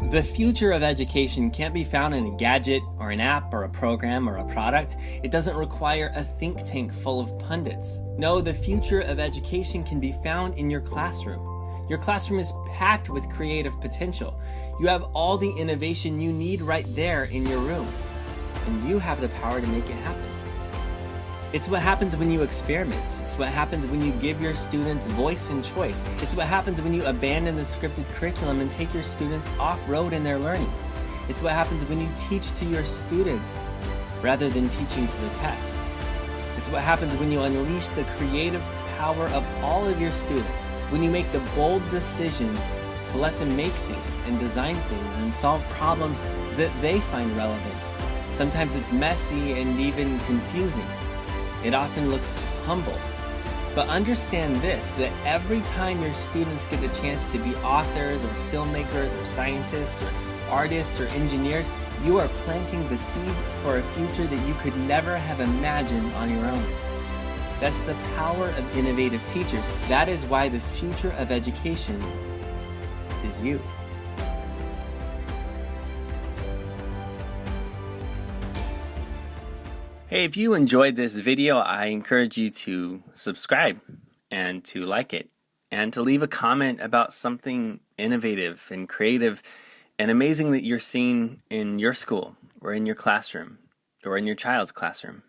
The future of education can't be found in a gadget or an app or a program or a product. It doesn't require a think tank full of pundits. No, the future of education can be found in your classroom. Your classroom is packed with creative potential. You have all the innovation you need right there in your room. And you have the power to make it happen. It's what happens when you experiment. It's what happens when you give your students voice and choice. It's what happens when you abandon the scripted curriculum and take your students off-road in their learning. It's what happens when you teach to your students rather than teaching to the test. It's what happens when you unleash the creative power of all of your students, when you make the bold decision to let them make things and design things and solve problems that they find relevant. Sometimes it's messy and even confusing. It often looks humble. But understand this, that every time your students get the chance to be authors or filmmakers or scientists or artists or engineers, you are planting the seeds for a future that you could never have imagined on your own. That's the power of innovative teachers. That is why the future of education is you. Hey, if you enjoyed this video, I encourage you to subscribe and to like it and to leave a comment about something innovative and creative and amazing that you're seeing in your school or in your classroom or in your child's classroom.